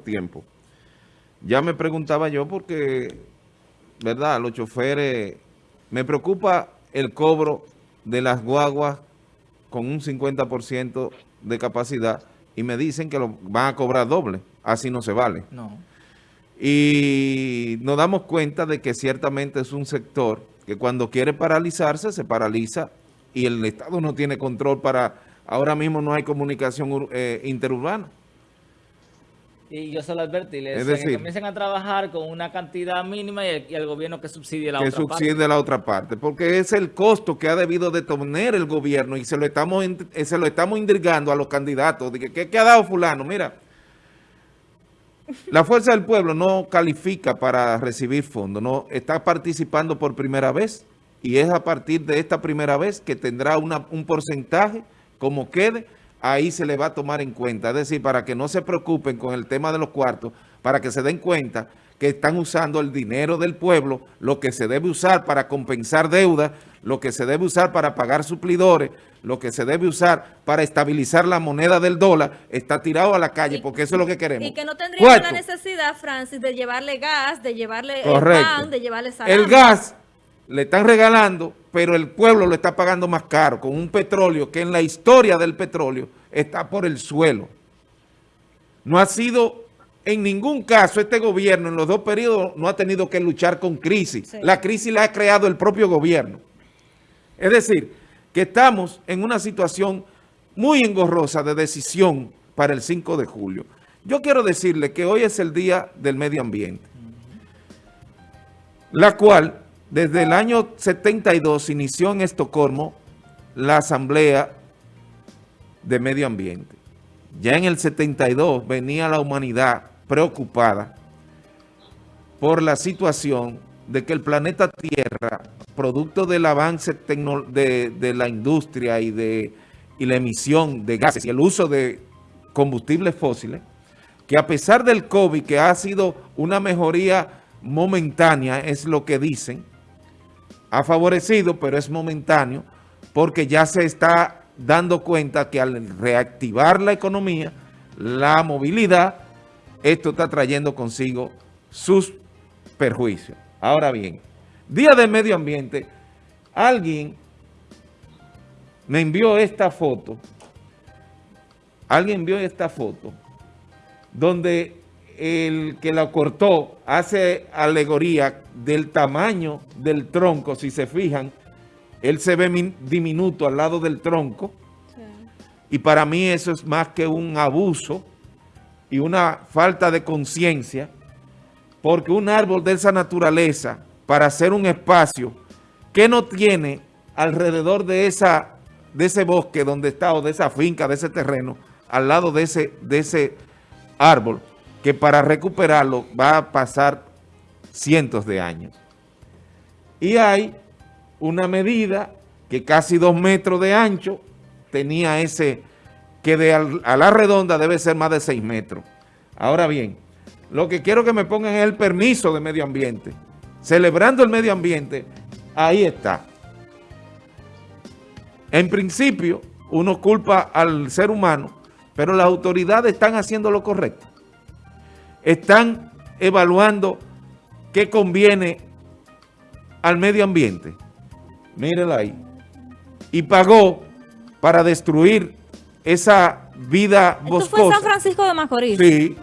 tiempo. Ya me preguntaba yo porque, ¿verdad? Los choferes, me preocupa el cobro de las guaguas con un 50% de capacidad y me dicen que lo van a cobrar doble, así no se vale. No. Y nos damos cuenta de que ciertamente es un sector que cuando quiere paralizarse, se paraliza y el Estado no tiene control para, ahora mismo no hay comunicación eh, interurbana. Y yo se lo advertí, les Es decir- que comiencen a trabajar con una cantidad mínima y el, y el gobierno que subsidie la que otra subsidie parte. la otra parte, porque es el costo que ha debido de tener el gobierno y se lo estamos eh, se lo estamos indirgando a los candidatos. De que, ¿qué, qué ha dado fulano? Mira, la Fuerza del Pueblo no califica para recibir fondos, no está participando por primera vez y es a partir de esta primera vez que tendrá una- un porcentaje como quede, ahí se le va a tomar en cuenta. Es decir, para que no se preocupen con el tema de los cuartos, para que se den cuenta que están usando el dinero del pueblo, lo que se debe usar para compensar deudas, lo que se debe usar para pagar suplidores, lo que se debe usar para estabilizar la moneda del dólar, está tirado a la calle, Y- porque eso es lo que queremos. Y que no tendríamos la necesidad, Francis, de llevarle gas, de llevarle Correcto. pan, de llevarle salami. El gas le están regalando, pero el pueblo lo está pagando más caro, con un petróleo que en la historia del petróleo está por el suelo. No ha sido, en ningún caso, este gobierno en los dos periodos no ha tenido que luchar con crisis. Sí. La crisis la ha creado el propio gobierno. Es decir, que estamos en una situación muy engorrosa de decisión para el 5 de julio. Yo quiero decirle que hoy es el Día del Medio Ambiente, la cual desde el año 72 inició en Estocolmo la Asamblea de Medio Ambiente. Ya en el 72 venía la humanidad preocupada por la situación de que el planeta Tierra, producto del avance de, la industria y de la emisión de gases y el uso de combustibles fósiles, que a pesar del COVID, que ha sido una mejoría momentánea, es lo que dicen, ha favorecido, pero es momentáneo, porque ya se está dando cuenta que al reactivar la economía, la movilidad, esto está trayendo consigo sus perjuicios. Ahora bien, Día del Medio Ambiente, alguien me envió esta foto, alguien envió esta foto, donde el que la cortó hace alegoría del tamaño del tronco, si se fijan, él se ve min- diminuto al lado del tronco, y para mí eso es más que un abuso y una falta de conciencia, porque un árbol de esa naturaleza, para hacer un espacio que no tiene alrededor de, esa, de ese bosque donde está, o de esa finca, de ese terreno, al lado de ese, de ese árbol, que para recuperarlo va a pasar cientos de años. Y hay una medida que casi dos metros de ancho tenía ese, que de a la redonda debe ser más de seis metros. Ahora bien, lo que quiero que me pongan es el permiso de medio ambiente. Celebrando el medio ambiente, ahí está. En principio, uno culpa al ser humano, pero las autoridades están haciendo lo correcto. Están evaluando qué conviene al medio ambiente. Mírenla ahí. Y pagó para destruir esa vida Esto fue boscosa. San Francisco de Macorís. Sí.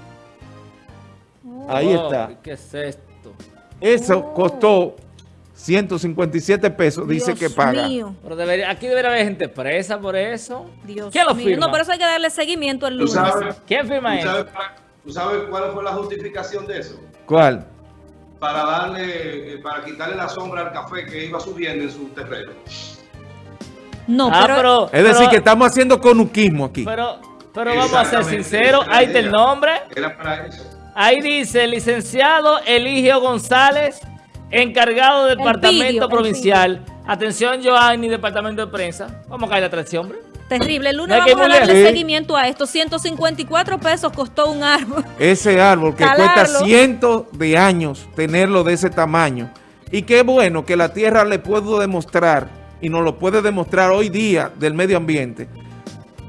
Ahí Oh, está. ¿Qué es esto? Eso Oh. costó 157 pesos, dice Dios que paga. mío, Pero debería, aquí debería haber gente presa por eso. Dios ¿Quién lo mío. firma? No, por eso hay que darle seguimiento el ¿Tú lunes. ¿Quién firma eso? Tú sabes cuál fue la justificación de eso? ¿Cuál? Para darle, eh, para quitarle la sombra al café que iba subiendo en su terreno. No, Ah, pero, pero, Es decir, pero- que estamos haciendo conuquismo aquí. Pero, pero vamos a ser sinceros, la ahí está el nombre. Era para eso. Ahí dice, licenciado Eligio González, encargado del El departamento provincial. Atención, Joanny, departamento de prensa. Vamos a caer de ese hombre. Terrible. El lunes No vamos a darle seguimiento a esto. 154 pesos costó un árbol. Ese árbol que Talarlo. cuesta cientos de años tenerlo de ese tamaño. Y qué bueno que la tierra le puedo demostrar, y nos lo puede demostrar hoy día del medio ambiente,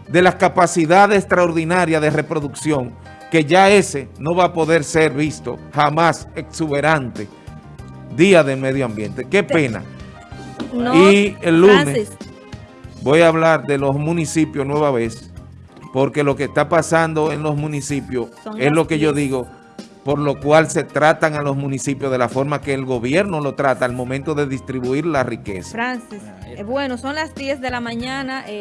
de las capacidades extraordinarias de reproducción que ya ese no va a poder ser visto jamás exuberante Día del Medio Ambiente. Qué pena. No, Y el lunes- Francis, Voy a hablar de los municipios nueva vez, porque lo que está pasando en los municipios Son es lo que yo 10. digo, por lo cual se tratan a los municipios de la forma que el gobierno lo trata al momento de distribuir la riqueza. Francis. eh, bueno, son las 10 de la mañana. eh,